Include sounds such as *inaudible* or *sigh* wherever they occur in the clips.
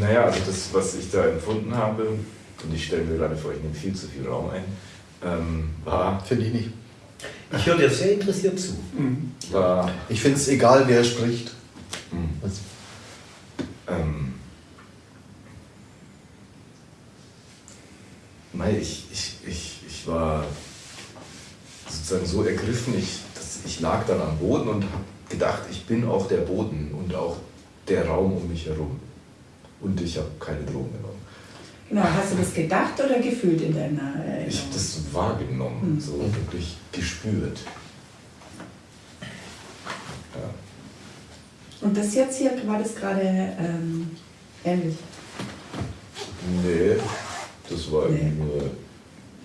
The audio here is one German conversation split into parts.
Naja, also das, was ich da empfunden habe, und ich stelle mir gerade vor, ich nehme viel zu viel Raum ein, ähm, war. Finde ich nicht. Ich höre dir sehr interessiert zu. Mhm. War, ich finde es egal, wer spricht. Mhm. Also, ähm, ich, ich, ich, ich war sozusagen so ergriffen, ich, dass ich lag dann am Boden und habe gedacht, ich bin auch der Boden und auch der Raum um mich herum. Und ich habe keine Drogen genommen. Genau, hast du das gedacht oder gefühlt in deiner Erinnerung? Ich habe das wahrgenommen, mhm. so wirklich gespürt. Ja. Und das jetzt hier, war das gerade ähm, ähnlich? Nee, das war nee. irgendwie nur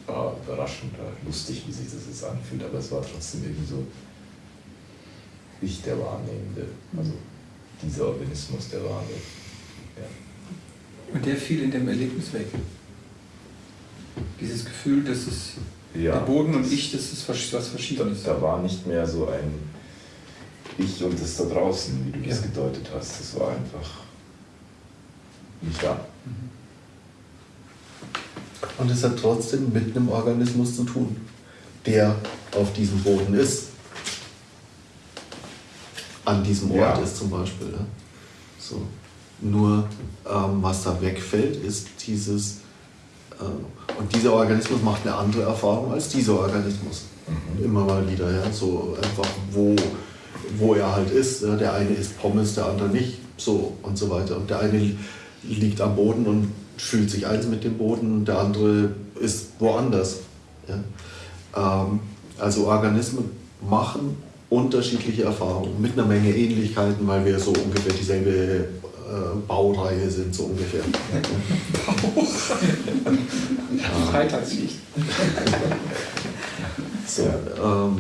ja, überraschend, lustig, wie sich das jetzt anfühlt, aber es war trotzdem irgendwie so ich der Wahrnehmende, also dieser Organismus der Wahrnehmende. Ja. Und der fiel in dem Erlebnis weg. Dieses Gefühl, dass es ja, der Boden und ich, das ist was Verschiedenes. Da, da war nicht mehr so ein Ich und das da draußen, wie du das gedeutet hast. Das war einfach nicht da. Mhm. Und es hat trotzdem mit einem Organismus zu tun, der auf diesem Boden ist. An diesem Ort ja. ist zum Beispiel. Ne? So. Nur ähm, was da wegfällt, ist dieses, äh, und dieser Organismus macht eine andere Erfahrung als dieser Organismus. Mhm. Immer mal wieder, ja. So einfach, wo, wo er halt ist. Ja? Der eine isst Pommes, der andere nicht. So und so weiter. Und der eine liegt am Boden und fühlt sich eins mit dem Boden, der andere ist woanders. Ja? Ähm, also Organismen machen unterschiedliche Erfahrungen mit einer Menge Ähnlichkeiten, weil wir so ungefähr dieselbe Baureihe sind, so ungefähr. ja. Freitagslicht. *laughs* so, ähm,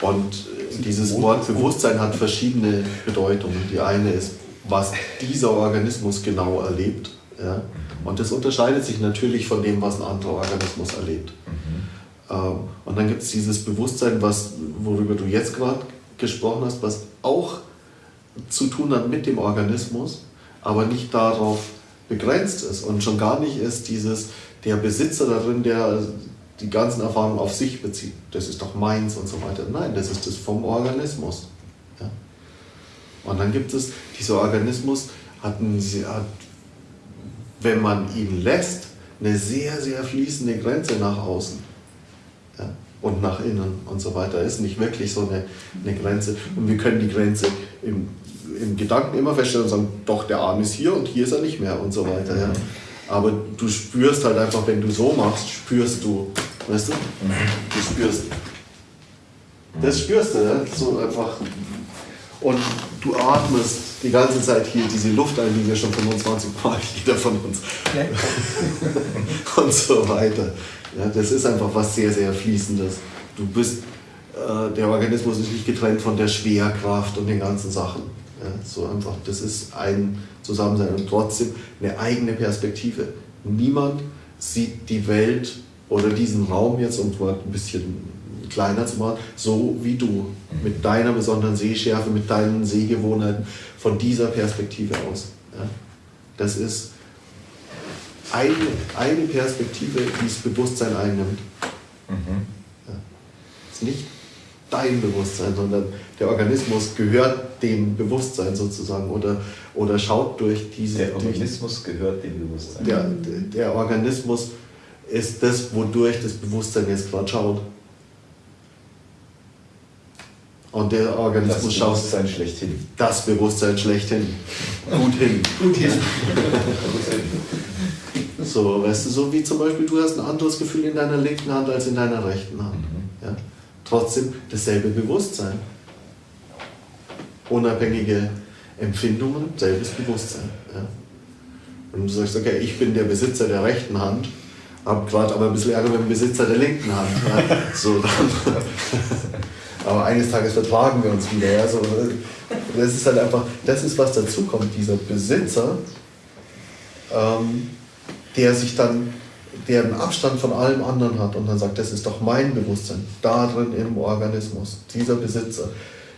und dieses Wort Bewusstsein hat verschiedene Bedeutungen. Die eine ist was dieser Organismus genau erlebt. Ja? Und das unterscheidet sich natürlich von dem, was ein anderer Organismus erlebt. Mhm. Ähm, und dann gibt es dieses Bewusstsein, was, worüber du jetzt gerade gesprochen hast, was auch zu tun hat mit dem Organismus, aber nicht darauf begrenzt ist und schon gar nicht ist dieses, der Besitzer darin, der die ganzen Erfahrungen auf sich bezieht. Das ist doch meins und so weiter. Nein, das ist das vom Organismus. Und dann gibt es, dieser Organismus hat, hat, wenn man ihn lässt, eine sehr, sehr fließende Grenze nach außen ja, und nach innen und so weiter. Ist nicht wirklich so eine, eine Grenze. Und wir können die Grenze im, im Gedanken immer feststellen und sagen, doch, der Arm ist hier und hier ist er nicht mehr und so weiter. Ja. Aber du spürst halt einfach, wenn du so machst, spürst du, weißt du? Du spürst. Das spürst du, ja? so einfach und du atmest die ganze Zeit hier diese Luft ein, die wir schon 25 Mal, *laughs* jeder von uns. *laughs* und so weiter. Ja, das ist einfach was sehr, sehr Fließendes. Du bist, äh, der Organismus ist nicht getrennt von der Schwerkraft und den ganzen Sachen. Ja, so einfach, das ist ein Zusammensein und trotzdem eine eigene Perspektive. Niemand sieht die Welt oder diesen Raum jetzt, um mal ein bisschen kleiner zu machen, so wie du, mit deiner besonderen Sehschärfe, mit deinen Sehgewohnheiten, von dieser Perspektive aus. Ja? Das ist eine, eine Perspektive, die das Bewusstsein einnimmt. Mhm. Ja. Das ist nicht dein Bewusstsein, sondern der Organismus gehört dem Bewusstsein sozusagen oder, oder schaut durch diese... Der Organismus durch, gehört dem Bewusstsein. Der, der Organismus ist das, wodurch das Bewusstsein jetzt gerade schaut. Und der Organismus schaut. Das Bewusstsein schlechthin. Das Bewusstsein schlechthin. Gut hin. Gut hin. *laughs* so, weißt du, so wie zum Beispiel, du hast ein anderes Gefühl in deiner linken Hand als in deiner rechten Hand. Mhm. Ja? Trotzdem dasselbe Bewusstsein. Unabhängige Empfindungen, selbes Bewusstsein. Ja? Und du sagst, okay, ich bin der Besitzer der rechten Hand, habe gerade aber ein bisschen Ärger mit dem Besitzer der linken Hand. Ja? So, dann *laughs* *laughs* aber eines Tages vertragen wir uns wieder. Ja? Das ist halt einfach, das ist was dazukommt, dieser Besitzer, ähm, der sich dann, der einen Abstand von allem anderen hat und dann sagt, das ist doch mein Bewusstsein, da drin im Organismus, dieser Besitzer,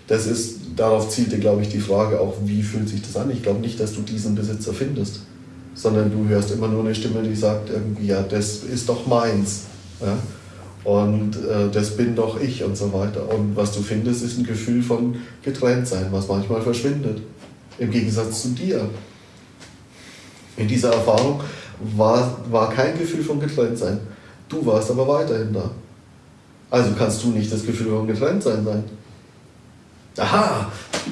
das ist, darauf zielte, glaube ich, die Frage auch, wie fühlt sich das an? Ich glaube nicht, dass du diesen Besitzer findest, sondern du hörst immer nur eine Stimme, die sagt irgendwie, ja, das ist doch meins. Ja? Und äh, das bin doch ich und so weiter. Und was du findest, ist ein Gefühl von Getrenntsein, was manchmal verschwindet. Im Gegensatz zu dir. In dieser Erfahrung war, war kein Gefühl von Getrenntsein. Du warst aber weiterhin da. Also kannst du nicht das Gefühl von Getrenntsein sein. Aha! *laughs*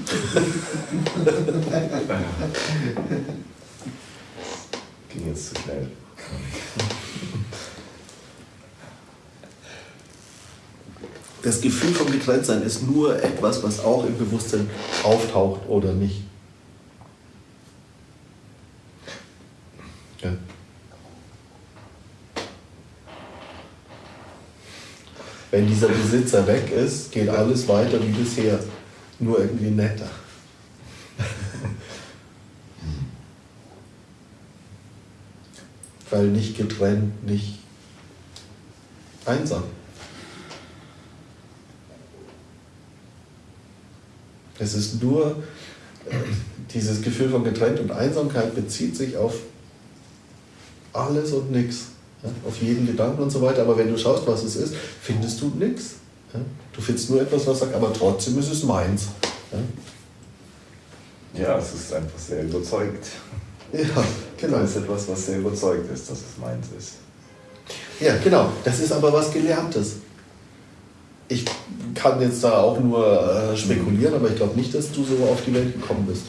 Ging jetzt zu schnell. *laughs* Das Gefühl von Getrenntsein ist nur etwas, was auch im Bewusstsein auftaucht oder nicht. Ja. Wenn dieser Besitzer weg ist, geht alles weiter wie bisher, nur irgendwie netter. *laughs* Weil nicht getrennt, nicht einsam. Es ist nur, äh, dieses Gefühl von getrennt und Einsamkeit bezieht sich auf alles und nichts. Ja, auf jeden Gedanken und so weiter. Aber wenn du schaust, was es ist, findest du nichts. Ja, du findest nur etwas, was sagt, aber trotzdem ist es meins. Ja, ja es ist einfach sehr überzeugt. Ja, genau. Das ist etwas, was sehr überzeugt ist, dass es meins ist. Ja, genau. Das ist aber was Gelerntes. Ich kann jetzt da auch nur äh, spekulieren, aber ich glaube nicht, dass du so auf die Welt gekommen bist.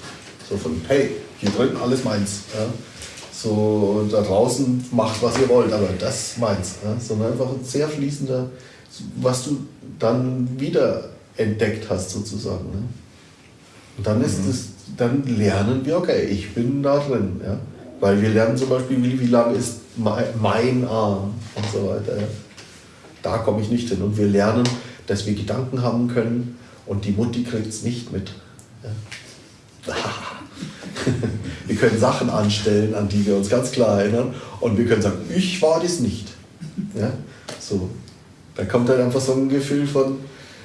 So von, hey, hier drin alles meins. Ja? So, da draußen macht, was ihr wollt, aber das meins. Ja? Sondern einfach ein sehr fließender, was du dann wieder entdeckt hast sozusagen. Ne? Und dann ist mhm. es, dann lernen wir, okay, ich bin da drin. Ja? Weil wir lernen zum Beispiel, wie, wie lang ist mein, mein Arm und so weiter. Ja? Da komme ich nicht hin. Und wir lernen, dass wir Gedanken haben können und die Mutti kriegt es nicht mit. Ja. *laughs* wir können Sachen anstellen, an die wir uns ganz klar erinnern und wir können sagen, ich war das nicht. Ja? So. Da kommt halt einfach so ein Gefühl von,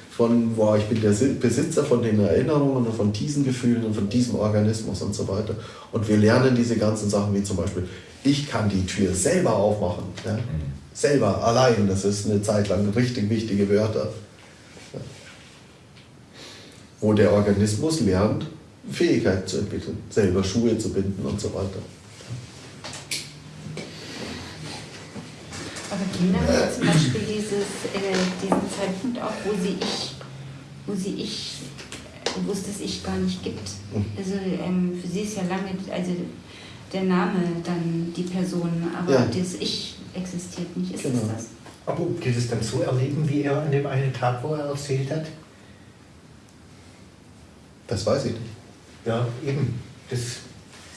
von boah, ich bin der Besitzer von den Erinnerungen und von diesen Gefühlen und von diesem Organismus und so weiter. Und wir lernen diese ganzen Sachen wie zum Beispiel, ich kann die Tür selber aufmachen. Ja? Mhm. Selber, allein, das ist eine Zeit lang richtig wichtige Wörter wo der Organismus lernt, Fähigkeit zu entwickeln, selber Schuhe zu binden und so weiter. Aber Kinder haben zum Beispiel dieses, äh, diesen Zeitpunkt auch, wo sie ich, wo sie ich, wo es das Ich gar nicht gibt. Mhm. Also ähm, für sie ist ja lange, also der Name dann die Person, aber ja. das Ich existiert nicht. Ist genau. das? Aber ob die das dann so erleben, wie er an dem einen Tag, wo er erzählt hat? Das weiß ich nicht. Ja, eben. Das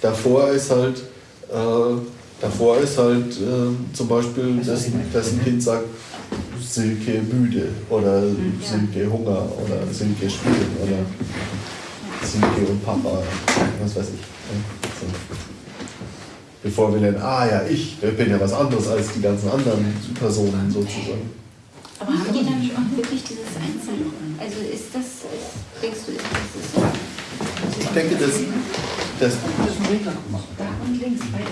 davor ist halt, äh, davor ist halt äh, zum Beispiel, dass, dass ein Kind sagt, Silke müde oder mhm, Silke Hunger oder Silke spielen oder Silke und Papa, was weiß ich. So. Bevor wir dann, ah ja, ich, ich bin ja was anderes als die ganzen anderen Personen sozusagen. Aber haben die dann auch wirklich dieses Einzelne? Also ist das, ist, denkst du, ist das so? Also ich denke, dass... das Da und links, beide.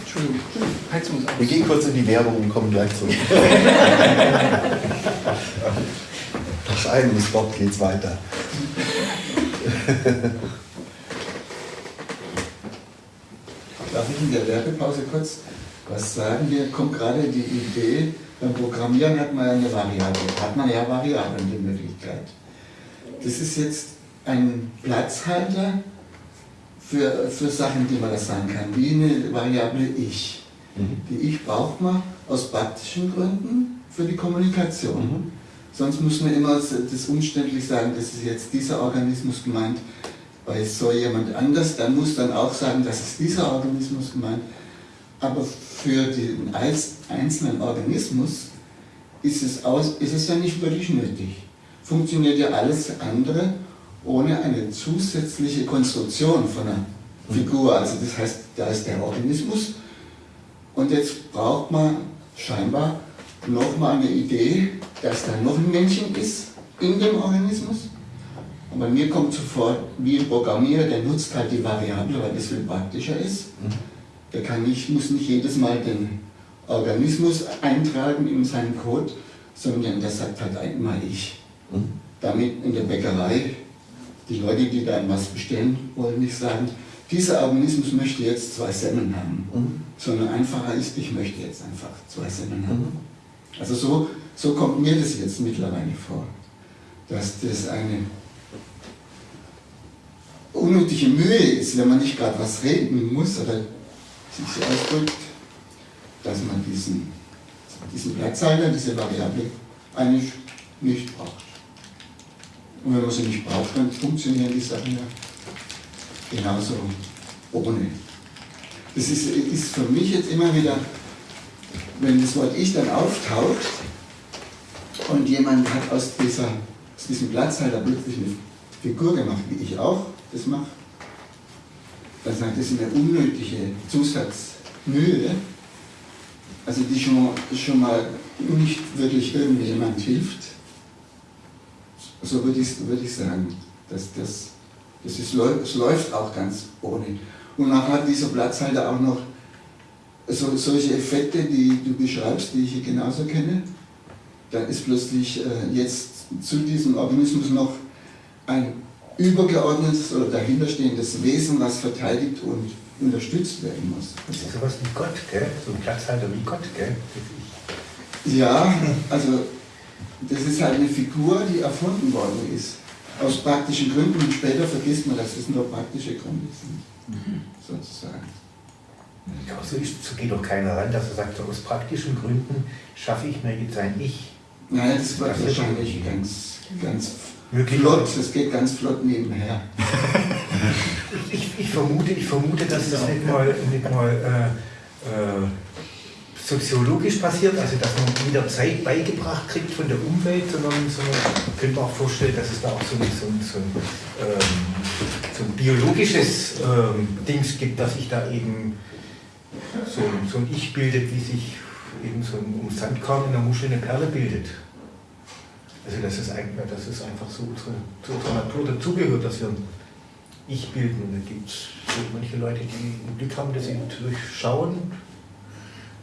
Entschuldigung, Heizung. Wir gehen kurz in die Werbung und kommen gleich zurück. *laughs* Nach einem Spot geht's weiter. Darf ich in der Werbepause kurz was sagen? Mir kommt gerade die Idee, beim Programmieren hat man ja eine Variable, hat man ja Variablen die Möglichkeit. Das ist jetzt ein Platzhalter für, für Sachen, die man da sagen kann, wie eine Variable Ich. Mhm. Die Ich braucht man aus praktischen Gründen für die Kommunikation. Mhm. Sonst muss man immer das umständlich sagen, das ist jetzt dieser Organismus gemeint, bei so jemand anders, dann muss dann auch sagen, das ist dieser Organismus gemeint. Aber für den einzelnen Organismus ist es, aus, ist es ja nicht wirklich nötig. Funktioniert ja alles andere ohne eine zusätzliche Konstruktion von einer Figur. Also das heißt, da ist der Organismus und jetzt braucht man scheinbar nochmal eine Idee, dass da noch ein Männchen ist in dem Organismus. Aber mir kommt sofort, wie ein Programmierer, der nutzt halt die Variable, weil das viel praktischer ist. Der kann nicht, muss nicht jedes Mal den Organismus eintragen in seinen Code, sondern der sagt halt einmal ich. Damit in der Bäckerei die Leute, die dann was bestellen wollen, nicht sagen, dieser Organismus möchte jetzt zwei Semmeln haben, sondern einfacher ist, ich möchte jetzt einfach zwei Semmeln haben. Also so, so kommt mir das jetzt mittlerweile vor, dass das eine unnötige Mühe ist, wenn man nicht gerade was reden muss oder sich so ausdrückt, dass man diesen, diesen Platzhalter, diese Variable eigentlich nicht braucht. Und wenn man sie nicht braucht, dann funktionieren die Sachen ja genauso ohne. Das ist, ist für mich jetzt immer wieder, wenn das Wort Ich dann auftaucht und jemand hat aus, dieser, aus diesem Platzhalter plötzlich eine Figur gemacht, wie ich auch das mache, das ist eine unnötige Zusatzmühe, also die schon, schon mal nicht wirklich irgendjemand hilft. So würde ich, würde ich sagen. dass das, das, ist, das läuft auch ganz ohne. Und nachher hat dieser Platzhalter auch noch so, solche Effekte, die du beschreibst, die ich hier genauso kenne. Da ist plötzlich äh, jetzt zu diesem Organismus noch ein übergeordnetes oder dahinterstehendes Wesen, was verteidigt und unterstützt werden muss. Das ist sowas wie Gott, gell? So ein Platzhalter wie Gott, gell? Ja, also das ist halt eine Figur, die erfunden worden ist. Aus praktischen Gründen und später vergisst man, dass es nur praktische Gründe sind. Mhm. Sozusagen. Ja, so, ist, so geht doch keiner ran, dass er sagt, so aus praktischen Gründen schaffe ich mir jetzt ein Ich. Nein, das wird das wahrscheinlich ganz, ganz flott, das geht ganz flott nebenher. *laughs* ich, ich, vermute, ich vermute, dass das nicht mal, nicht mal äh, äh, soziologisch passiert, also dass man mit der Zeit beigebracht kriegt von der Umwelt, sondern, sondern man könnte auch vorstellen, dass es da auch so ein, so ein, so ein, ähm, so ein biologisches ähm, Dings gibt, dass sich da eben so, so ein Ich bildet, wie sich eben so ein um Sandkorn in der Muschel eine Perle bildet. Also das ist, eigentlich, das ist einfach so unsere, zu unserer Natur dazugehört, dass wir ein Ich bilden. Und da gibt es manche Leute, die ein Glück haben, dass sie durchschauen,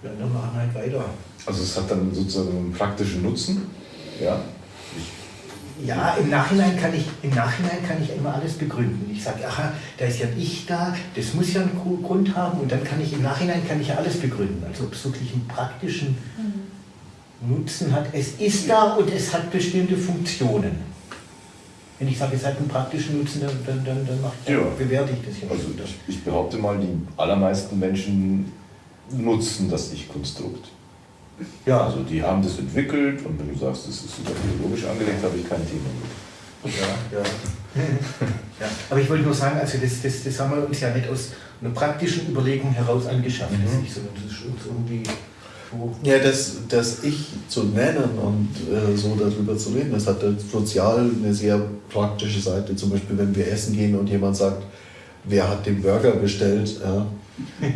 ja, dann machen halt weiter. Also es hat dann sozusagen einen praktischen Nutzen, ja? Ja, im Nachhinein kann ich, im Nachhinein kann ich immer alles begründen. Ich sage, aha, da ist ja ein Ich da, das muss ja einen Grund haben und dann kann ich im Nachhinein kann ich ja alles begründen. Also ob es wirklich einen praktischen mhm. Nutzen hat. Es ist da und es hat bestimmte Funktionen. Wenn ich sage, es hat einen praktischen Nutzen, dann, dann, dann, dann macht, ja. bewerte ich das ja. Also ich, ich behaupte mal, die allermeisten Menschen nutzen das Ich-Konstrukt. Ja. Also die haben das entwickelt und wenn du sagst, das ist sogar biologisch angelegt, habe ich kein Thema mit. Ja, ja. ja. Aber ich wollte nur sagen, also das, das, das haben wir uns ja nicht aus einer praktischen Überlegung heraus angeschafft, mhm. das nicht, sondern das ist uns irgendwie. Ja, das, das Ich zu nennen und äh, so darüber zu reden, das hat sozial eine sehr praktische Seite. Zum Beispiel, wenn wir essen gehen und jemand sagt, wer hat den Burger bestellt, ja,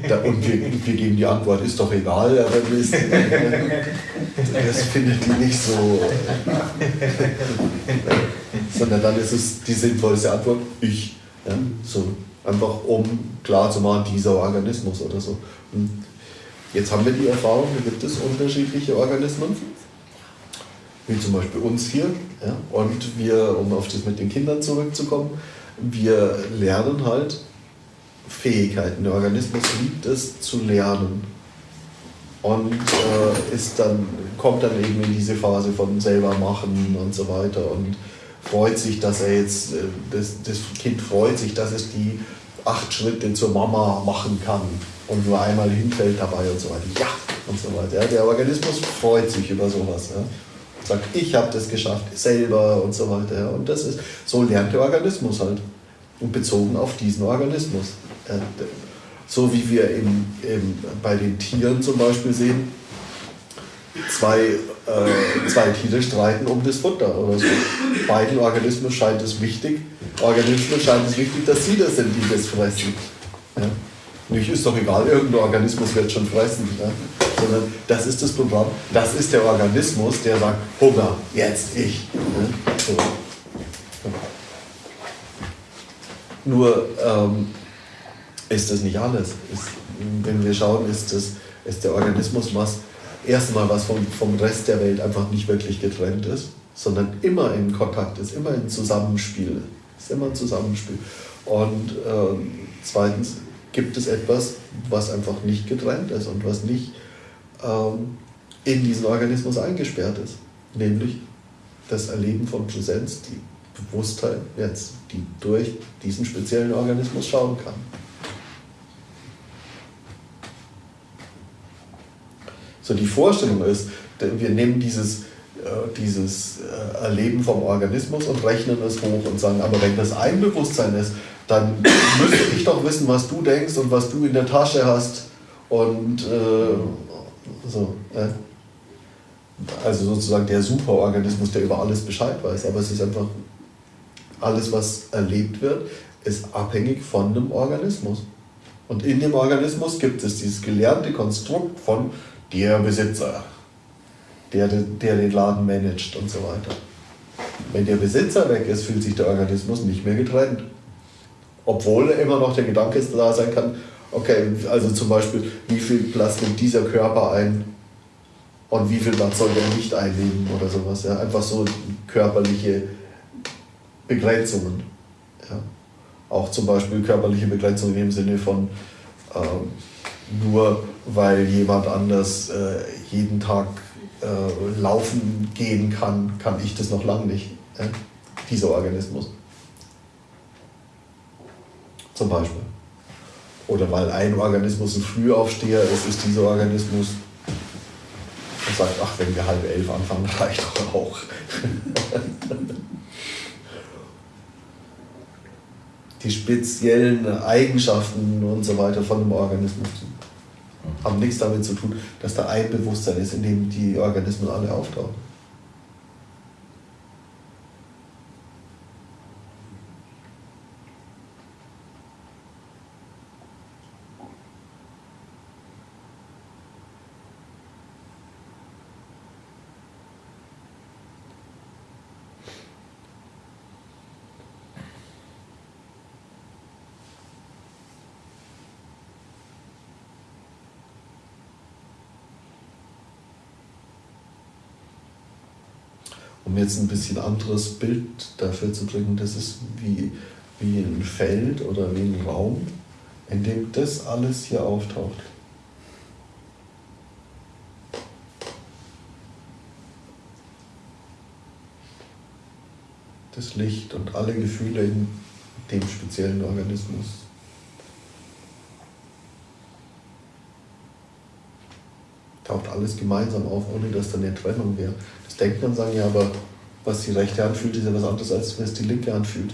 da, und wir, wir, geben die Antwort, ist doch egal, aber das, das findet die nicht so. Sondern dann ist es die sinnvollste Antwort, ich. Ja, so einfach um klar zu machen, dieser Organismus oder so. Und jetzt haben wir die Erfahrung, da gibt es unterschiedliche Organismen, wie zum Beispiel uns hier. Ja, und wir, um auf das mit den Kindern zurückzukommen, wir lernen halt, Fähigkeiten. Der Organismus liebt es zu lernen und äh, ist dann, kommt dann eben in diese Phase von selber machen und so weiter und freut sich, dass er jetzt, äh, das, das Kind freut sich, dass es die acht Schritte zur Mama machen kann und nur einmal hinfällt dabei und so weiter. Ja, und so weiter. Der Organismus freut sich über sowas. Ja. Sagt, ich habe das geschafft, selber und so weiter. Und das ist, so lernt der Organismus halt. Und bezogen auf diesen Organismus. Äh, so wie wir im, im, bei den Tieren zum Beispiel sehen, zwei, äh, zwei Tiere streiten um das Futter oder so. Beiden Organismen scheint es wichtig, Organismen scheint es wichtig, dass sie das sind, die das fressen. Ja? Nicht ist doch egal, irgendein Organismus wird schon fressen. Ja? sondern das ist das Programm, das ist der Organismus, der sagt, Hunger, jetzt ich. So. Nur ähm, ist das nicht alles. Ist, wenn wir schauen, ist, das, ist der Organismus was, erstmal was vom, vom Rest der Welt einfach nicht wirklich getrennt ist, sondern immer in Kontakt ist, immer in Zusammenspiel. Ist immer ein Zusammenspiel. Und ähm, zweitens gibt es etwas, was einfach nicht getrennt ist und was nicht ähm, in diesen Organismus eingesperrt ist, nämlich das Erleben von Präsenz, die Bewusstheit jetzt, die durch diesen speziellen Organismus schauen kann. So die Vorstellung ist, wir nehmen dieses, äh, dieses äh, Erleben vom Organismus und rechnen es hoch und sagen, aber wenn das ein Bewusstsein ist, dann *coughs* müsste ich doch wissen, was du denkst und was du in der Tasche hast und äh, so. Äh. Also sozusagen der Superorganismus, der über alles Bescheid weiß, aber es ist einfach alles, was erlebt wird, ist abhängig von einem Organismus. Und in dem Organismus gibt es dieses gelernte Konstrukt von der Besitzer, der, der den Laden managt und so weiter. Wenn der Besitzer weg ist, fühlt sich der Organismus nicht mehr getrennt. Obwohl immer noch der Gedanke da sein kann, okay, also zum Beispiel, wie viel Platz nimmt dieser Körper ein und wie viel Platz soll der nicht einnehmen oder sowas. Ja? Einfach so körperliche Begrenzungen. Ja? Auch zum Beispiel körperliche Begrenzungen im Sinne von ähm, nur weil jemand anders äh, jeden Tag äh, laufen gehen kann, kann ich das noch lange nicht. Äh? Dieser Organismus. Zum Beispiel. Oder weil ein Organismus ein Frühaufsteher ist, ist dieser Organismus und sagt, ach, wenn wir halb elf anfangen, *laughs* reicht doch auch. Die speziellen Eigenschaften und so weiter von einem Organismus haben nichts damit zu tun, dass da ein Bewusstsein ist, in dem die Organismen alle auftauchen. um jetzt ein bisschen anderes Bild dafür zu bringen, das ist wie, wie ein Feld oder wie ein Raum, in dem das alles hier auftaucht. Das Licht und alle Gefühle in dem speziellen Organismus. Taucht alles gemeinsam auf, ohne dass da eine Trennung wäre. Das Denken und sagen, ja, aber was die rechte Hand fühlt, ist ja was anderes, als was die linke Hand fühlt.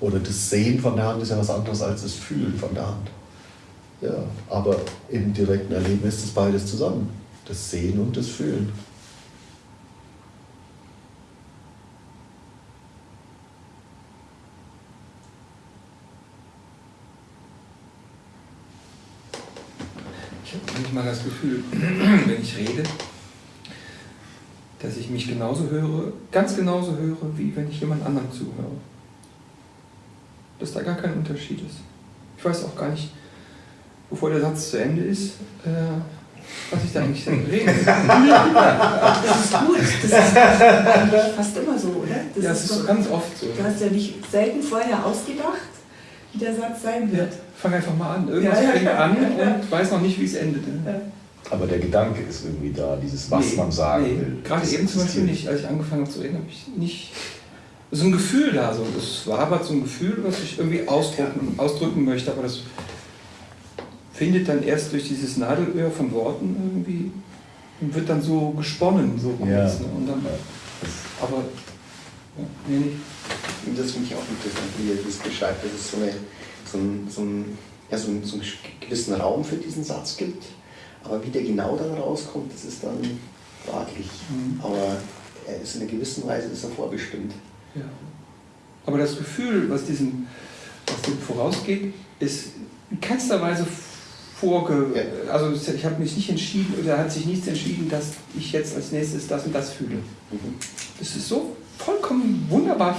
Oder das Sehen von der Hand ist ja was anderes als das Fühlen von der Hand. Ja, aber im direkten Erleben ist das beides zusammen. Das Sehen und das Fühlen. Ich habe manchmal das Gefühl, wenn ich rede, dass ich mich genauso höre, ganz genauso höre, wie wenn ich jemand anderem zuhöre. Dass da gar kein Unterschied ist. Ich weiß auch gar nicht, bevor der Satz zu Ende ist, äh, was ich da eigentlich *laughs* rede. Das ist gut. Das ist eigentlich fast immer so, oder? Das ja, das ist, ist so ganz oft so. Du hast ja nicht selten vorher ausgedacht, wie der Satz sein wird. Ja, fang einfach mal an. Irgendwas ja, ja, fängt an und weiß noch nicht, wie es endet. Aber der Gedanke ist irgendwie da, dieses, was nee, man sagen nee. will. Gerade eben zum Beispiel nicht, als ich angefangen habe zu reden, habe ich nicht so ein Gefühl da. So. Es war aber so ein Gefühl, was ich irgendwie ausdrücken, ausdrücken möchte, aber das findet dann erst durch dieses Nadelöhr von Worten irgendwie und wird dann so gesponnen, so. Ja. Ne? Und dann, aber ja, nee, nicht. Und das finde ich auch interessant, wie ihr das beschreibt, dass es so, eine, so, ein, so, ein, ja, so, einen, so einen gewissen Raum für diesen Satz gibt aber wie der genau dann rauskommt, das ist dann fraglich. Mhm. Aber er ist in einer gewissen Weise ist er vorbestimmt. Ja. Aber das Gefühl, was diesem, was dem vorausgeht, ist in keinster Weise vorge... Ja. Also ich habe mich nicht entschieden, oder hat sich nichts entschieden, dass ich jetzt als nächstes das und das fühle. Mhm. Das ist so vollkommen wunderbar,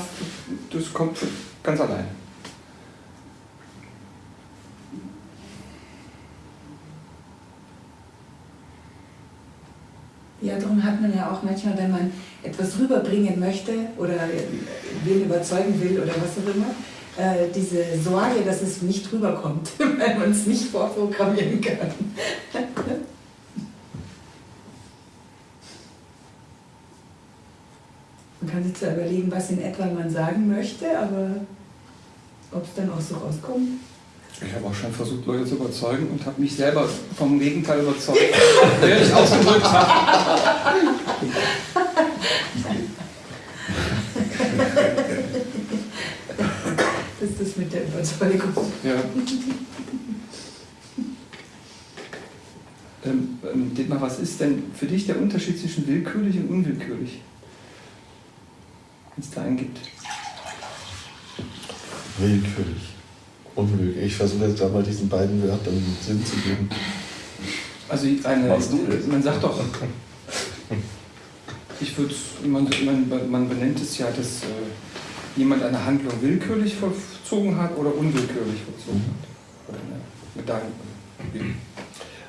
das kommt ganz allein. Ja, darum hat man ja auch manchmal, wenn man etwas rüberbringen möchte oder wen überzeugen will oder was auch immer, äh, diese Sorge, dass es nicht rüberkommt, *laughs* weil man es nicht vorprogrammieren kann. Man kann sich zwar überlegen, was in etwa man sagen möchte, aber ob es dann auch so rauskommt. Ich habe auch schon versucht, Leute zu überzeugen und habe mich selber vom Gegenteil überzeugt, *laughs* der ich ausgedrückt habe. Das ist das mit der Überzeugung. Ja. Ähm, ähm, Dietmar, was ist denn für dich der Unterschied zwischen willkürlich und unwillkürlich? Wenn es da einen gibt. Willkürlich. Unwillkürlich. Ich versuche jetzt da mal diesen beiden Wörtern Sinn zu geben. Also eine, man sagt doch, ich würde, man, man, man benennt es ja, dass äh, jemand eine Handlung willkürlich vollzogen hat oder unwillkürlich vollzogen hat. Oder eine, mit deinem,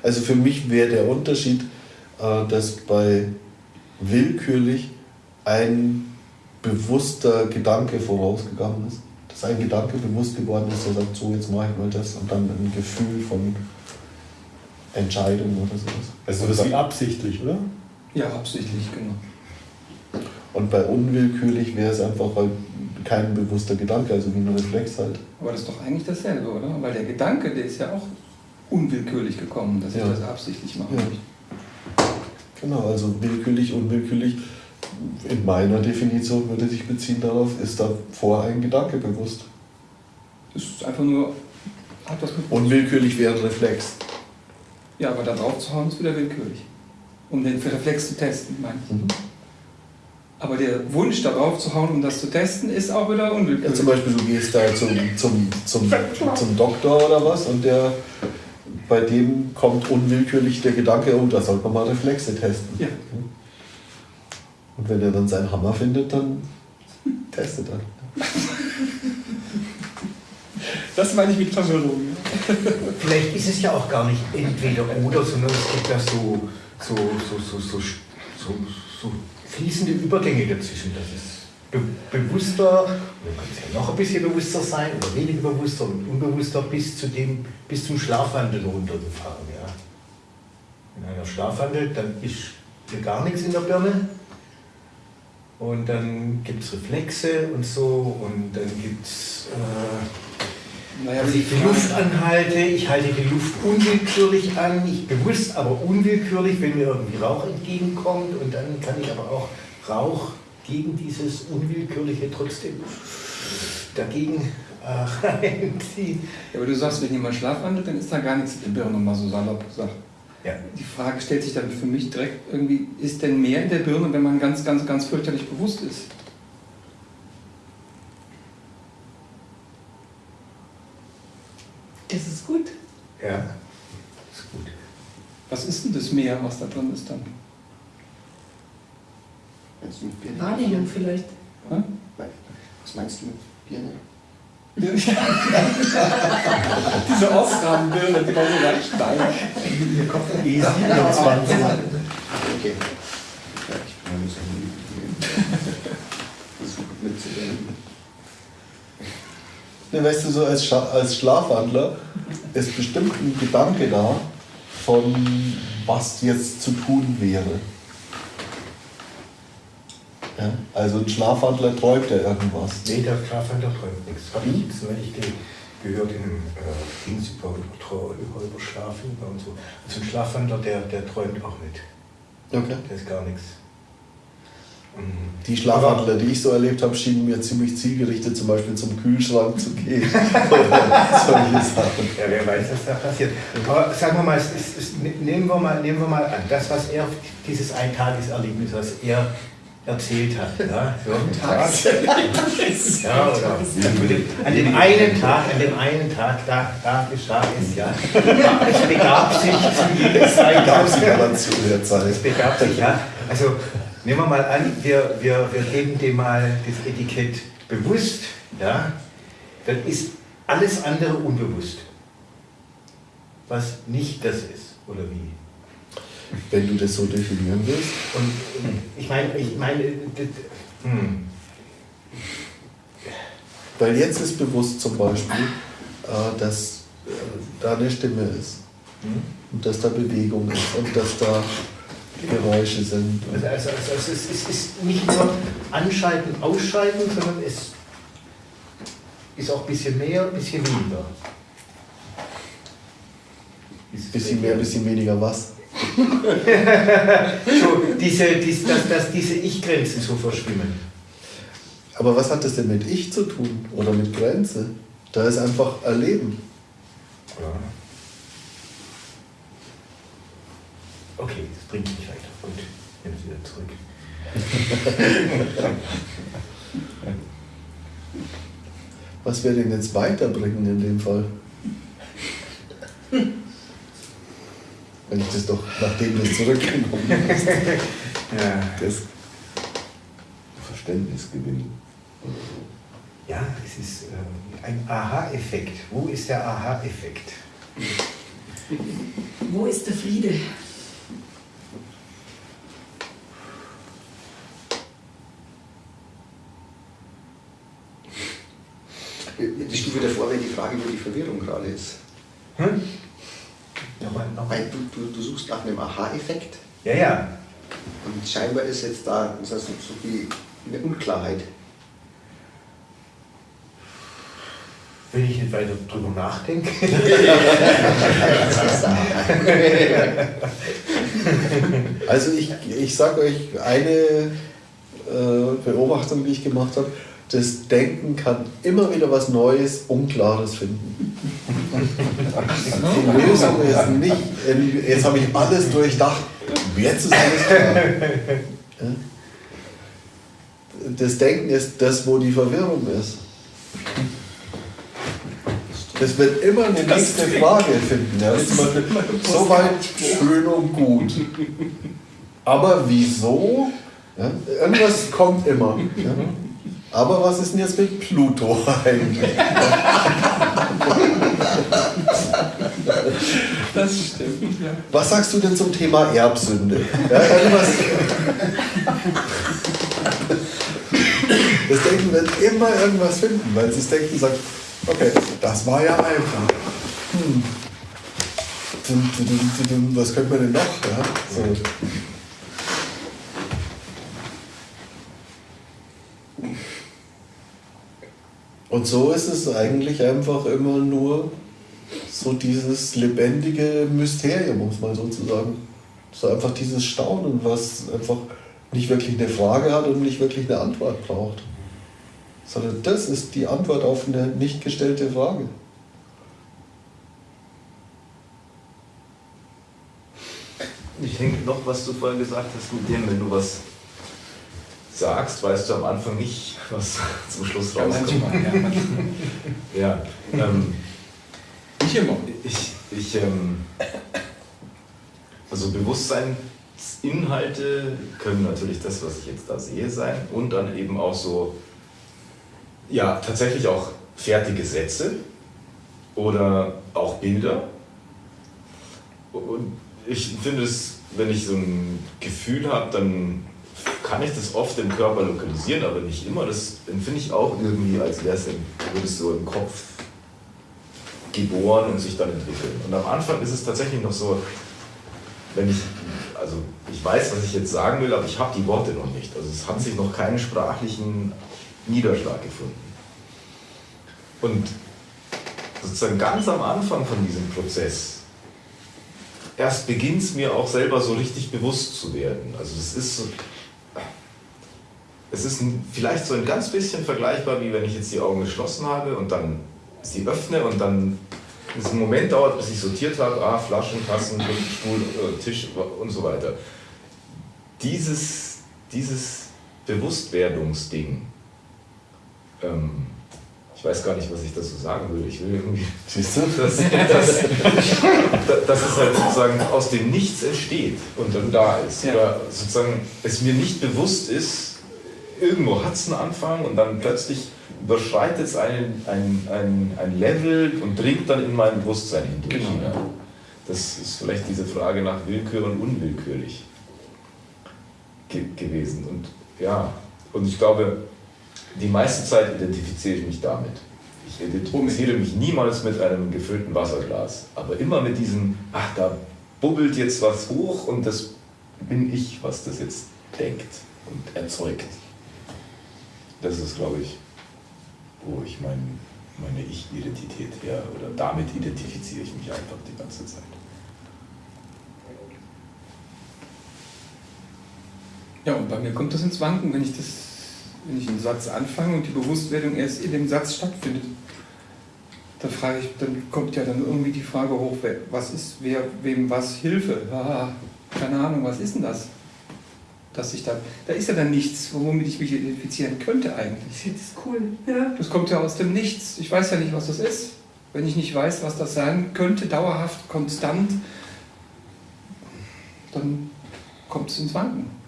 Also für mich wäre der Unterschied, äh, dass bei willkürlich ein bewusster Gedanke vorausgegangen ist. Dass ein Gedanke bewusst geworden ist, der sagt, so jetzt mache ich mal das und dann ein Gefühl von Entscheidung oder sowas. Also das ist wie absichtlich, oder? ja, absichtlich, genau. Und bei unwillkürlich wäre es einfach halt kein bewusster Gedanke, also wie ein Reflex halt. Aber das ist doch eigentlich dasselbe, oder? Weil der Gedanke, der ist ja auch unwillkürlich gekommen, dass ich Ja. das absichtlich mache. Ja. Genau, also willkürlich, unwillkürlich. In meiner Definition würde sich beziehen darauf, ist davor ein Gedanke bewusst. Das ist einfach nur, hat was mit Unwillkürlich wäre ein Reflex. Ja, aber da drauf zu hauen ist wieder willkürlich. Um den Reflex zu testen, meine ich. Mhm. Aber der Wunsch darauf zu hauen, um das zu testen, ist auch wieder Ja, unwillkürlich. zum Beispiel, du gehst da zum, zum, zum, zum Doktor oder was und der, bei dem kommt unwillkürlich der Gedanke, oh, da sollte man mal Reflexe testen. Ja. Und wenn er dann seinen Hammer findet, dann testet er. Das meine ich mit Verwirrung. Vielleicht ist es ja auch gar nicht entweder oder, sondern es gibt ja so, so, so, so, so, so, so fließende Übergänge dazwischen. Das ist be bewusster, oder kann es ja noch ein bisschen bewusster sein oder weniger bewusster und unbewusster bis, zu dem, bis zum Schlafwandel runtergefahren. Ja. Wenn einer schlafwandelt, dann ist hier gar nichts in der Birne. Und dann gibt es Reflexe und so und dann gibt es... Äh, Naja, dass ich die Luft anhalte, ich halte die Luft unwillkürlich an, nicht bewusst, aber unwillkürlich, wenn mir irgendwie Rauch entgegenkommt und dann kann ich aber auch Rauch gegen dieses Unwillkürliche trotzdem dagegen äh, *laughs* reinziehen. Ja, aber du sagst, wenn jemand schlafwandelt, dann ist da gar nichts der Birne, mal so salopp gesagt. Ja. Die Frage stellt sich dann für mich direkt irgendwie, ist denn mehr in der Birne, wenn man ganz, ganz, ganz fürchterlich bewusst ist? Das ist gut. Ja, ist gut. Was ist denn das Meer, was da drin ist dann? Meinst du mit Birne? Wahrnehmung vielleicht. Hä? Was meinst du mit Birne? *laughs* Diese Ausgabenbirne, die war so ganz steil. Ihr Kopf E27. Okay. Ja, ich bin ein bisschen versucht mitzudenken. Ne, weißt du, so als, Scha als Schlafwandler ist bestimmt ein Gedanke da, von was jetzt zu tun wäre. Ja? Also ein Schlafwandler träumt ja irgendwas. Nee, der Schlafwandler träumt nichts. Habe ich jetzt neulich ge gehört in einem äh, Dings über, über, über, über Schlafen und so. Also ein Schlafwandler, der, der träumt auch nicht. Okay. Der ist gar nichts. Mhm. Die Schlafwandler, die ich so erlebt habe, schienen mir ziemlich zielgerichtet zum Beispiel zum Kühlschrank zu gehen. *laughs* Oder solche Sachen. Ja, wer weiß, was da passiert. Aber sagen wir mal, es ist, es, nehmen, wir mal nehmen wir mal an, das, was er, dieses Eintageserlebnis, was er erzählt hat. Ja, so einen Tag. ja, oder an dem einen Tag, an dem einen Tag, da, da geschah es, ja. Es begab sich zu jeder Zeit. Zu der Zeit. Es begab sich, ja. Also nehmen wir mal an, wir, wir, wir geben dem mal das Etikett bewusst, ja. Dann ist alles andere unbewusst. Was nicht das ist, oder wie? Wenn du das so definieren willst. Und ich meine, ich meine, hm. Weil jetzt ist bewusst zum Beispiel, äh, dass äh, da eine Stimme ist. Und dass da Bewegung ist und dass da Geräusche sind. Also, also, also es, ist, es ist nicht nur anschalten, ausschalten, sondern es ist auch ein bisschen mehr, ein bisschen weniger. Bisschen mehr, bisschen weniger was? So, diese, dies, dass, dass diese Ich-Grenzen so verschwimmen. Aber was hat das denn mit Ich zu tun oder mit Grenze? Da ist einfach Erleben. Ja. Okay, das bringt mich weiter. Gut, ich nehme es wieder zurück. *laughs* Was wir denn jetzt weiterbringen in dem Fall? Wenn ich das doch, nachdem das zurückgenommen *laughs* ist, Ja. das Verständnis gewinnen. Ja, es ist ähm, ein Aha-Effekt. Wo ist der Aha-Effekt? Wo ist der Friede? Die Stufe davor wäre die Frage, wo die Verwirrung gerade ist. Hm? Nochmal, nochmal. Weil du, du, du suchst nach einem Aha-Effekt Ja, ja. und scheinbar ist jetzt da das heißt, so wie eine Unklarheit. Wenn ich nicht weiter drüber nachdenke. *laughs* Also ich, ich sage euch eine äh, Beobachtung, die ich gemacht habe. Das Denken kann immer wieder was Neues, Unklares finden. Die Lösung ist nicht, in, jetzt habe ich alles durchdacht, jetzt ist alles klar. Das Denken ist das, wo die Verwirrung ist. Das wird immer eine nächste Frage finden. Ja? Soweit schön und gut. Aber wieso? Ja? Irgendwas kommt immer. Ja? Aber was ist denn jetzt mit Pluto eigentlich? Das stimmt, ja. Was sagst du denn zum Thema Erbsünde? Ja. Das Denken wird immer irgendwas finden, weil das Denken sagt, okay, das war ja einfach. Hm. Was könnte man denn noch? Ja? So. Und so ist es eigentlich einfach immer nur so dieses lebendige Mysterium, um es mal so zu sagen. So einfach dieses Staunen, was einfach nicht wirklich eine Frage hat und nicht wirklich eine Antwort braucht. Sondern das ist die Antwort auf eine nicht gestellte Frage. Ich denke noch, was du vorhin gesagt hast mit dem, wenn du was sagst, weißt du am Anfang nicht, was *laughs* zum Schluss rauskommt. ja. Ja, ähm, immer. ich, ich ähm, also Bewusstseinsinhalte können natürlich das, was ich jetzt da sehe, sein und dann eben auch so, ja, tatsächlich auch fertige Sätze oder auch Bilder. Und ich finde es, wenn ich so ein Gefühl habe, dann kann ich das oft im Körper lokalisieren, aber nicht immer. Das empfinde ich auch irgendwie, als wäre es so im Kopf geboren und sich dann entwickeln. Und am Anfang ist es tatsächlich noch so, wenn ich, also ich weiß, was ich jetzt sagen will, aber ich habe die Worte noch nicht. Also es hat sich noch keinen sprachlichen Niederschlag gefunden. Und sozusagen ganz am Anfang von diesem Prozess, erst beginnt es mir auch selber so richtig bewusst zu werden. Also es ist so, es ist vielleicht so ein ganz bisschen vergleichbar, wie wenn ich jetzt die Augen geschlossen habe und dann sie öffne und dann es einen Moment dauert, bis ich sortiert habe, ah, Flaschen, Tassen, Stuhl, äh, Tisch und so weiter. Dieses, dieses Bewusstwerdungsding. Ähm, ich weiß gar nicht, was ich dazu sagen will. Ich will irgendwie. *laughs* Siehst du? Dass, dass, dass es halt sozusagen aus dem Nichts entsteht und dann da ist. Ja. Oder sozusagen es mir nicht bewusst ist, irgendwo hat es einen Anfang und dann plötzlich überschreitet es ein, ein, ein, ein Level und dringt dann in mein Bewusstsein hindurch. Genau. Ja. Das ist vielleicht diese Frage nach Willkür und unwillkürlich ge gewesen. Und ja, und ich glaube, die meiste Zeit identifiziere ich mich damit. Ich identifiziere mich niemals mit einem gefüllten Wasserglas, aber immer mit diesem, ach, da bubbelt jetzt was hoch und das bin ich, was das jetzt denkt und erzeugt. Das ist, glaube ich, wo ich mein, meine Ich-Identität her, oder damit identifiziere ich mich einfach die ganze Zeit. Ja, und bei mir kommt das ins Wanken, wenn ich, das, wenn ich einen Satz anfange und die Bewusstwerdung erst in dem Satz stattfindet. Da frage ich, dann kommt ja dann irgendwie die Frage hoch, was ist, wer, wem was Hilfe? Ah, keine Ahnung, was ist denn das? Dass ich da, da ist ja dann nichts, womit ich mich identifizieren könnte eigentlich. Das ist cool. Ja. Das kommt ja aus dem Nichts. Ich weiß ja nicht, was das ist. Wenn ich nicht weiß, was das sein könnte, dauerhaft, konstant, dann kommt es ins Wanken.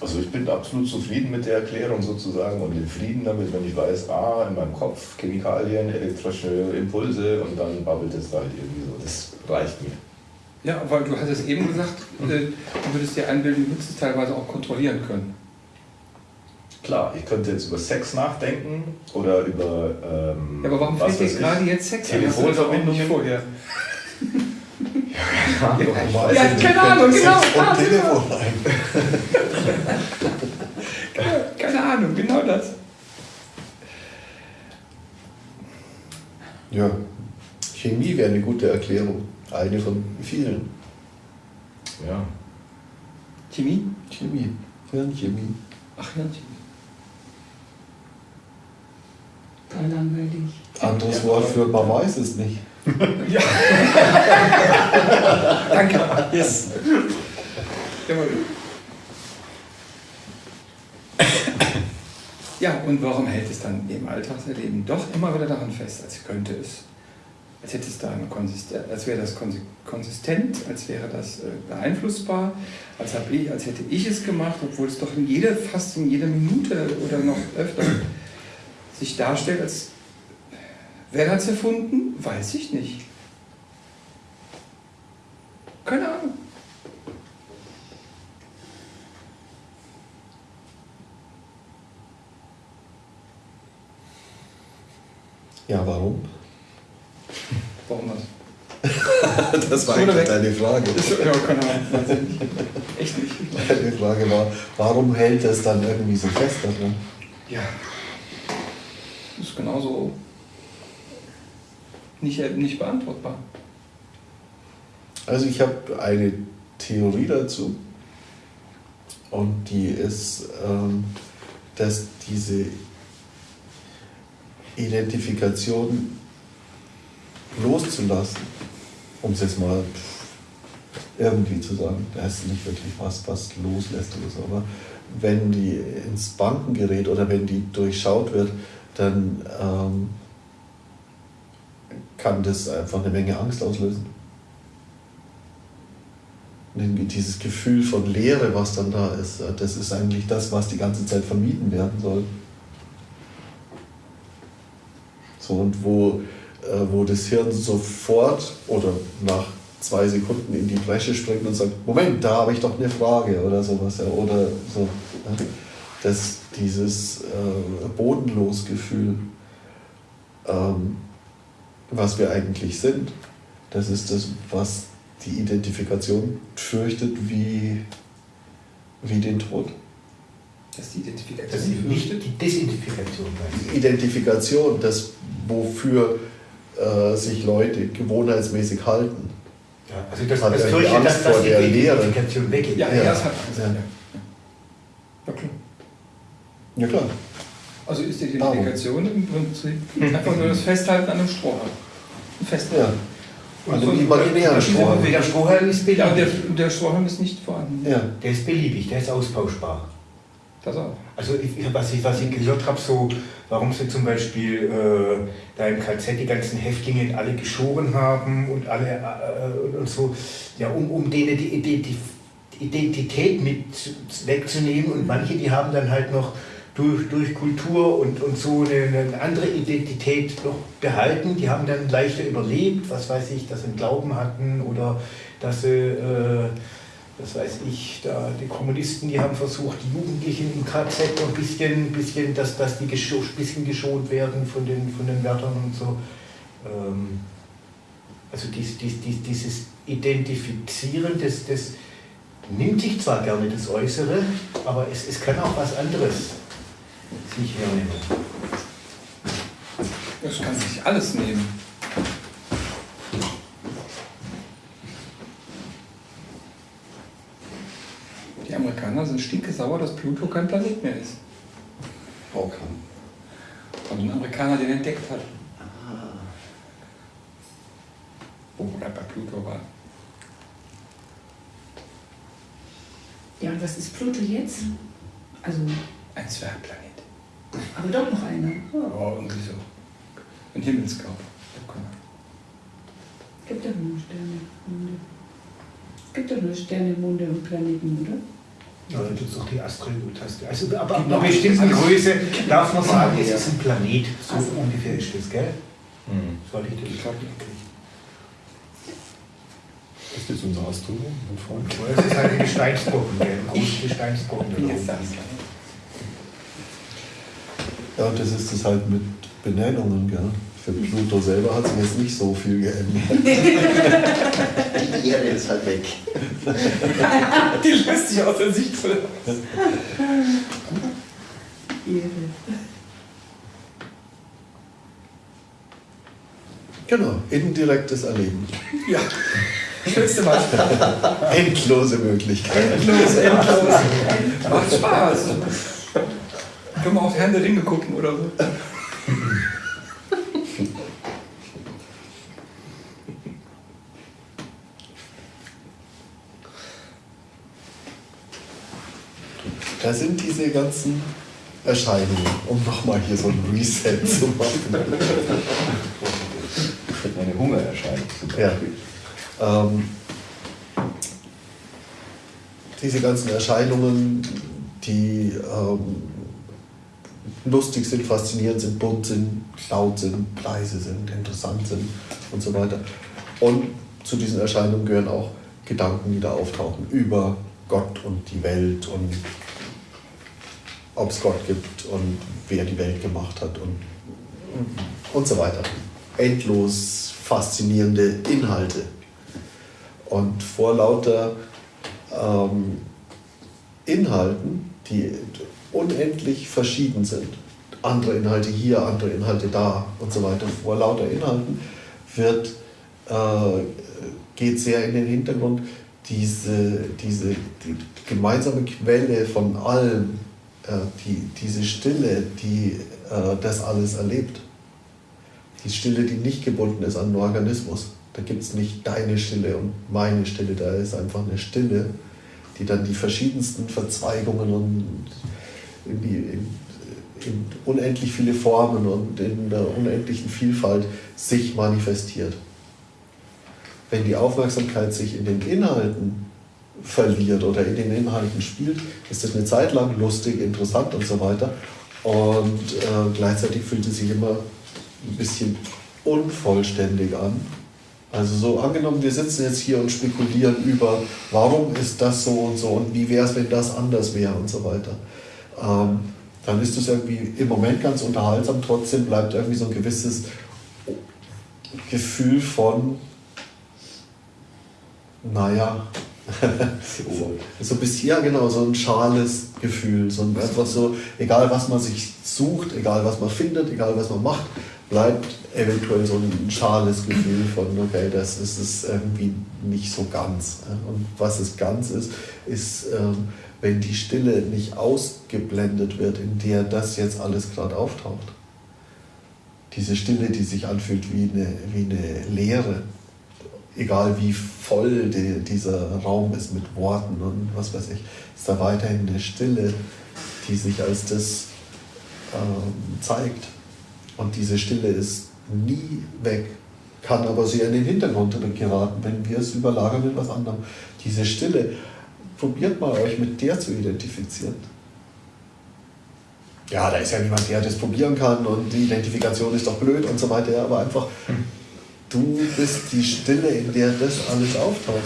Also ich bin absolut zufrieden mit der Erklärung sozusagen und in Frieden damit, wenn ich weiß, ah, in meinem Kopf Chemikalien, elektrische Impulse und dann babbelt es halt irgendwie so. Das reicht mir. Ja, weil du hattest eben gesagt, äh, du würdest dir einbilden, du würdest es teilweise auch kontrollieren können. Klar, ich könnte jetzt über Sex nachdenken oder über. Ähm, Ja, aber warum was fällt dir gerade jetzt Sex? Hast auch nicht Telefonverbindungen vorher? Ja, keine Ahnung, fällt genau. Sex und Ah, Telefon ein. Keine Ahnung, genau das. Ja, Chemie wäre eine gute Erklärung. Eine von vielen. Ja. Chemie? Chemie, Hirnchemie. Ach ja, Chemie. Total langweilig. Anderes Wort für man weiß es nicht. *laughs* Ja. Danke. Yes. Ja, und warum hält es dann im Alltagserleben doch immer wieder daran fest, als könnte es, als hätte es da eine Konsistenz, als wäre das konsi- konsistent, als wäre das äh, beeinflussbar, als, hab ich, als hätte ich es gemacht, obwohl es doch in jeder, fast in jeder Minute oder noch öfter sich darstellt, als wer hat es erfunden, weiß ich nicht. Keine Ahnung. Ja, warum? Warum was? *laughs* Das war Oder eigentlich weg. deine Frage. Ist, ja, keine Ahnung. *laughs* Echt nicht. Deine Frage war, warum hält es dann irgendwie so fest daran? Ja. Ist genauso nicht, nicht beantwortbar. Also ich habe eine Theorie dazu und die ist, ähm, dass diese Identifikation loszulassen, um es jetzt mal irgendwie zu sagen, da ist nicht wirklich was, was loslässt oder so, aber wenn die ins Banken gerät oder wenn die durchschaut wird, dann ähm, kann das einfach eine Menge Angst auslösen. Dieses Gefühl von Leere, was dann da ist, äh, das ist eigentlich das, was die ganze Zeit vermieden werden soll. So, und wo, wo das Hirn sofort oder nach zwei Sekunden in die Bresche springt und sagt, Moment, da habe ich doch eine Frage oder sowas. Ja, oder so. Das, dieses äh, bodenlos Gefühl, ähm, was wir eigentlich sind, das ist das, was die Identifikation fürchtet wie, wie den Tod. Das ist die Identifikation. Das ist nicht die Desidentifikation. Die Identifikation, das wofür äh, sich Leute gewohnheitsmäßig halten. Ja, also das, Hat das fürchtet, Angst dass, dass vor die der? Identifikation weggeht. Ja, Ja. ja, das hat Angst. Ja. Ja. Ja, klar. Ja klar. Also ist die Identifikation im Prinzip einfach nur das Festhalten an einem Strohhalm. Festhalten. Ja. An dem imaginären Strohhalm. Der Strohhalm ist beliebig. Ja, der, der Strohhalm ist nicht vorhanden. Ja. Der ist beliebig, der ist austauschbar. Das auch. Also ich, was, ich, was ich gehört habe, so, warum sie zum Beispiel äh, da im KZ die ganzen Häftlinge alle geschoren haben und alle äh, und so, ja, um, um denen die Identität, Identität mit wegzunehmen und manche, die haben dann halt noch durch, durch Kultur und, und so eine, eine andere Identität noch behalten, die haben dann leichter überlebt, was weiß ich, dass sie einen Glauben hatten oder dass sie äh, das weiß ich, da die Kommunisten, die haben versucht, die Jugendlichen im KZ ein bisschen, bisschen dass, dass die gescho bisschen geschont werden von den, von den Wärtern und so. Ähm, also dies, dies, dies, dieses Identifizieren, das, das nimmt sich zwar gerne das Äußere, aber es, es kann auch was anderes sich hernehmen. Das kann sich alles nehmen. Die Amerikaner sind stinkesauer, dass Pluto kein Planet mehr ist. Okay. Und ein Amerikaner den entdeckt hat. Wo er bei Pluto war. Ja, und was ist Pluto jetzt? Also, Ein Zwergplanet. aber doch noch einer. Oh, irgendwie so. Ein Himmelskörper. Gibt doch nur Sterne, Monde. Gibt doch nur Sterne, Monde und Planeten, oder? Ja, dann gibt es noch die Asteroidentaste. Also, aber ab einer bestimmten Größe darf man sagen, es ist ein Planet. So ungefähr ist das, gell? Mhm. Soll ich das sagen? Ist das unser Astronom, mein Freund? Es ist halt ein Gesteinsbrocken, gell? Ein großer Gesteinsbrocken. da oben. das? Ja, und das ist das halt mit Benennungen, gell? Für Pluto selber hat sich jetzt nicht so viel geändert. *laughs* Die Erde ist halt weg. *laughs* Die löst sich aus der Sicht von Ehre. Genau, indirektes Erleben. Ja. Schönste Beispiel. Endlose Möglichkeiten. Endlos, endlos. Macht Spaß. Können wir auch Herrn der Ringe gucken oder so? Da sind diese ganzen Erscheinungen, um nochmal hier so ein Reset zu machen. Eine Hungererscheinung zum Ja. Beispiel. Ähm, diese ganzen Erscheinungen, die ähm, lustig sind, faszinierend sind, bunt sind, laut sind, leise sind, interessant sind und so weiter. Und zu diesen Erscheinungen gehören auch Gedanken, die da auftauchen über Gott und die Welt und ob es Gott gibt und wer die Welt gemacht hat und, und so weiter. Endlos faszinierende Inhalte. Und vor lauter ähm, Inhalten, die unendlich verschieden sind, andere Inhalte hier, andere Inhalte da und so weiter, vor lauter Inhalten wird, äh, geht sehr in den Hintergrund diese, diese die gemeinsame Quelle von allem, die, diese Stille, die äh, das alles erlebt. Die Stille, die nicht gebunden ist an den Organismus. Da gibt es nicht deine Stille und meine Stille, da ist einfach eine Stille, die dann die verschiedensten Verzweigungen und in, die, in, in unendlich viele Formen und in der unendlichen Vielfalt sich manifestiert. Wenn die Aufmerksamkeit sich in den Inhalten verliert oder in den Inhalten spielt, ist das eine Zeit lang lustig, interessant und so weiter. Und äh, gleichzeitig fühlt es sich immer ein bisschen unvollständig an. Also so angenommen, wir sitzen jetzt hier und spekulieren über, warum ist das so und so und wie wäre es, wenn das anders wäre und so weiter. Ähm, dann ist es irgendwie im Moment ganz unterhaltsam, trotzdem bleibt irgendwie so ein gewisses Gefühl von, naja, *laughs* so ein bisschen, ja genau, so ein schales Gefühl, so ein, einfach so, egal was man sich sucht, egal was man findet, egal was man macht, bleibt eventuell so ein schales Gefühl von, okay, das ist es irgendwie nicht so ganz. Und was es ganz ist, ist, ähm, wenn die Stille nicht ausgeblendet wird, in der das jetzt alles gerade auftaucht. Diese Stille, die sich anfühlt wie eine, wie eine Leere egal wie voll die, dieser Raum ist mit Worten und was weiß ich, ist da weiterhin eine Stille, die sich als das ähm, zeigt. Und diese Stille ist nie weg, kann aber sehr in den Hintergrund geraten, wenn wir es überlagern mit was anderem. Diese Stille, probiert mal euch mit der zu identifizieren. Ja, da ist ja niemand, der das probieren kann und die Identifikation ist doch blöd und so weiter, aber einfach, du bist die Stille, in der das alles auftaucht.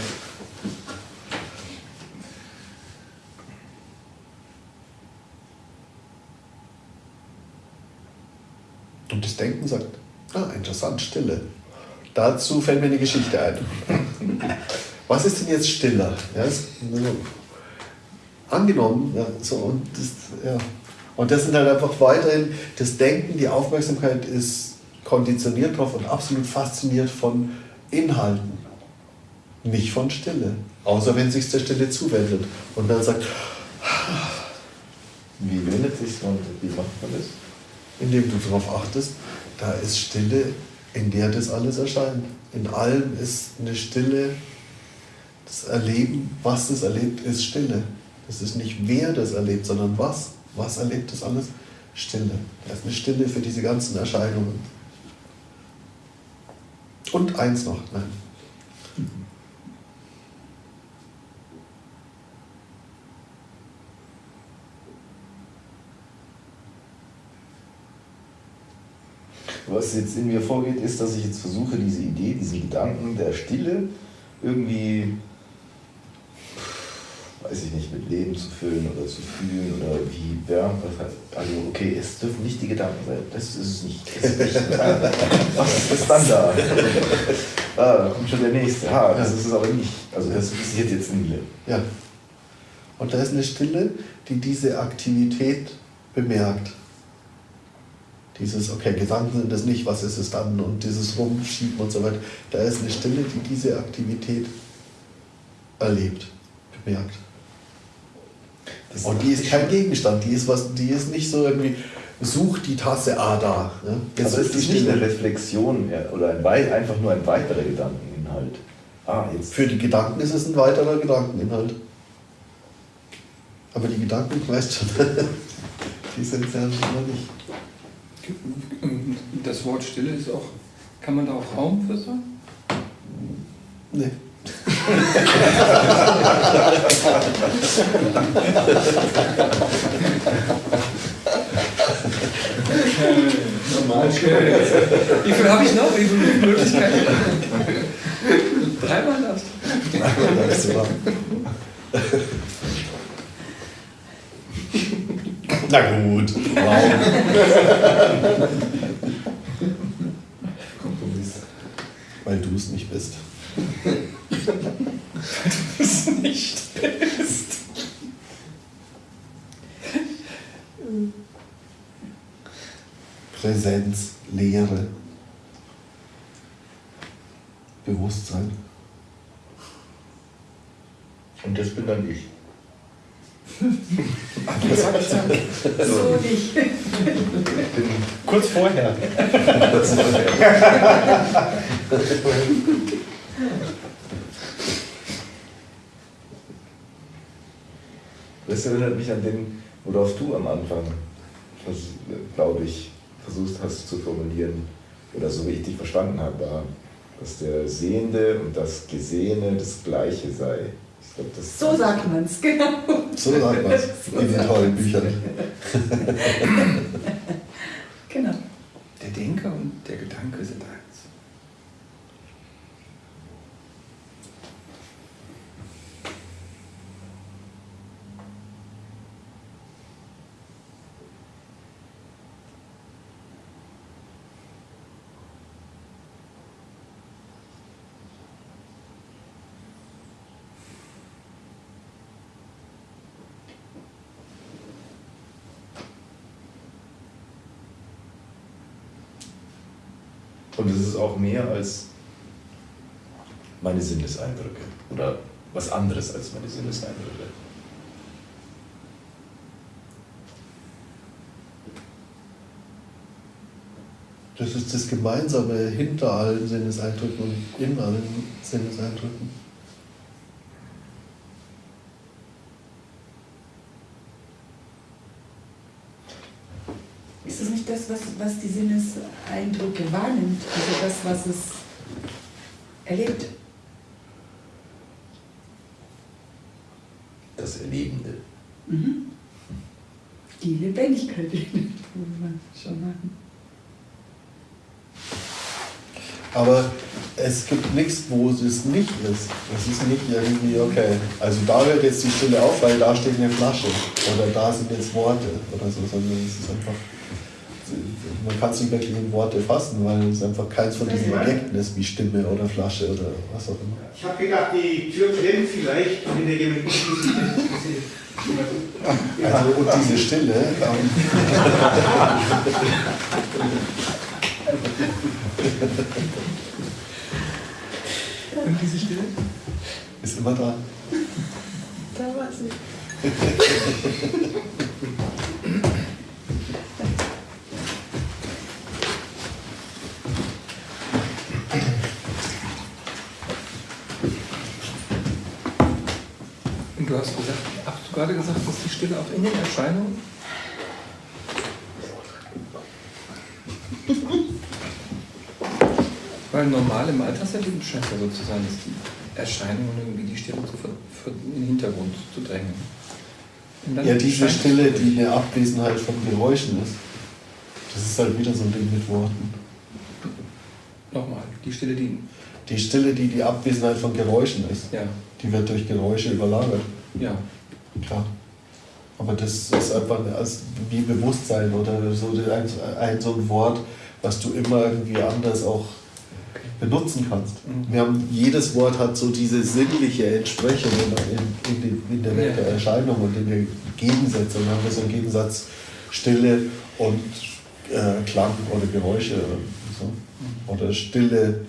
Und das Denken sagt, ah, interessant, Stille. Dazu fällt mir eine Geschichte ein. *laughs* Was ist denn jetzt stiller? Ja, das, angenommen, ja, so, und, das, ja. und das sind halt einfach weiterhin, das Denken, die Aufmerksamkeit ist konditioniert drauf und absolut fasziniert von Inhalten, nicht von Stille. Außer wenn sich der Stille zuwendet und dann sagt, Wie wendet sich und wie macht man das? indem du darauf achtest, da ist Stille, in der das alles erscheint. In allem ist eine Stille, das Erleben, was das erlebt, ist Stille. Das ist nicht wer das erlebt, sondern was. Was erlebt das alles? Stille. Da ist eine Stille für diese ganzen Erscheinungen. Und eins noch, nein. Was jetzt in mir vorgeht, ist, dass ich jetzt versuche, diese Idee, diesen Gedanken der Stille irgendwie, weiß ich nicht, mit Leben zu füllen oder zu fühlen oder wie Bernd was heißt. Also, okay, es dürfen nicht die Gedanken sein. Das ist es nicht. Das ist nicht *laughs* was ist das dann da? Ah, da kommt schon der nächste. Ah, das ist es aber nicht. Also, das passiert jetzt nie. Ja. Und da ist eine Stille, die diese Aktivität bemerkt. Dieses, okay, Gedanken sind das nicht, was ist es dann? Und dieses Rumschieben und so weiter. Da ist eine Stille, die diese Aktivität erlebt, bemerkt. Das Und die ist kein Gegenstand, die ist, was, die ist nicht so irgendwie, sucht die Tasse A da. Ne? Jetzt Also es ist die nicht eine Reflexion mehr oder ein einfach nur ein weiterer Gedankeninhalt. Ah, jetzt. Für die Gedanken ist es ein weiterer Gedankeninhalt. Aber die Gedanken, weißt du, *laughs* die sind ja immer nicht. Das Wort Stille ist auch, kann man da auch Raum für sagen? Nee. Okay. Wie viel habe ich noch? Wie viele Möglichkeiten? Dreimal das. Das ist wahr. Na gut, Raum. *laughs* Kompromiss. Weil du es nicht bist. Das nicht ist. Präsenz, Lehre, Bewusstsein. Und das bin dann ich. So nicht. Kurz vorher. Das erinnert mich an den, worauf du am Anfang, glaube ich, versucht hast zu formulieren, oder so wie ich dich verstanden habe, war, dass der Sehende und das Gesehene das Gleiche sei. Ich glaube, das So sagt man es, genau. So sagt man es *laughs* in den tollen Büchern. *laughs* Genau. Der Denker und der Gedanke sind eins. Und es ist auch mehr als meine Sinneseindrücke oder was anderes als meine Sinneseindrücke. Das ist das Gemeinsame hinter allen Sinneseindrücken und in allen Sinneseindrücken. Ist es nicht das, was, was die Sinneseindrücke wahrnimmt? Also das, was es erlebt? Das Erlebende. Mhm. Die Lebendigkeit, die wir schon hatten. Aber es gibt nichts, wo es nicht ist. Es ist nicht irgendwie, okay, also da hört jetzt die Stille auf, weil da steht eine Flasche. Oder da sind jetzt Worte oder so, sondern es ist einfach, man kann es nicht wirklich in Worte fassen, weil es einfach keins von diesen Objekten ist, wie Stimme oder Flasche oder was auch immer. Ich habe gedacht, die Tür klemmt vielleicht und in der jemand Also und diese Stille. Ähm, Und diese Stille? ist immer. Da war sie. Und du hast gesagt, hast du gerade gesagt, Stille auch in den Erscheinungen? Weil normal im Alltagserleben scheint ja so zu sein, dass die Erscheinungen irgendwie die Stille zu ver in den Hintergrund zu drängen. Ja, diese Stille, die eine Abwesenheit von Geräuschen ist. Das ist halt wieder so ein Ding mit Worten. Nochmal, die Stille, die. Die Stille, die die Abwesenheit von Geräuschen ist, Ja, die wird durch Geräusche überlagert. ja. Klar. Aber das ist einfach wie Bewusstsein oder so ein, ein so ein Wort, was du immer irgendwie anders auch benutzen kannst. Mhm. Wir haben, jedes Wort hat so diese sinnliche Entsprechung in, in, in, in der Welt der. Erscheinung und in den Gegensätzen. Und haben wir so einen Gegensatz Stille und äh, Klang oder Geräusche oder so. Oder Stille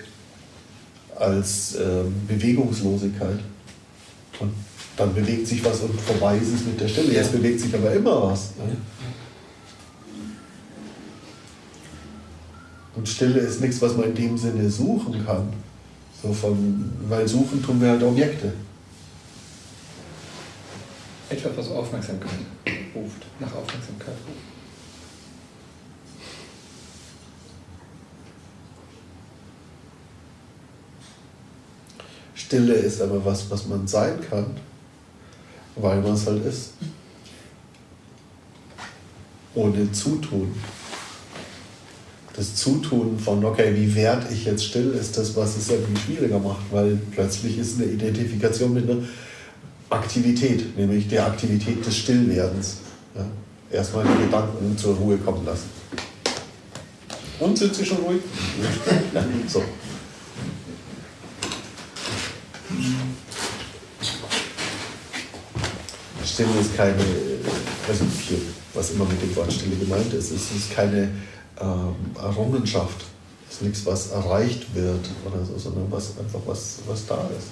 als ähm, Bewegungslosigkeit. Und dann bewegt sich was und vorbei ist es mit der Stille. Jetzt bewegt sich aber immer was. Ne? Und Stille ist nichts, was man in dem Sinne suchen kann. So von, weil suchen tun wir halt Objekte. Etwas, was Aufmerksamkeit ruft, nach Aufmerksamkeit ruft. Stille ist aber was, was man sein kann, weil man es halt ist. Ohne Zutun. Das Zutun von, okay, wie werde ich jetzt still, ist das, was es irgendwie schwieriger macht, weil plötzlich ist eine Identifikation mit einer Aktivität, nämlich der Aktivität des Stillwerdens. Ja? Erstmal die Gedanken zur Ruhe kommen lassen. Und sind sie schon ruhig? *laughs* So. Stille ist keine, also hier, was immer mit dem Wort Stille gemeint ist, es ist keine ähm, Errungenschaft. Es ist nichts, was erreicht wird oder so, sondern was einfach was, was da ist.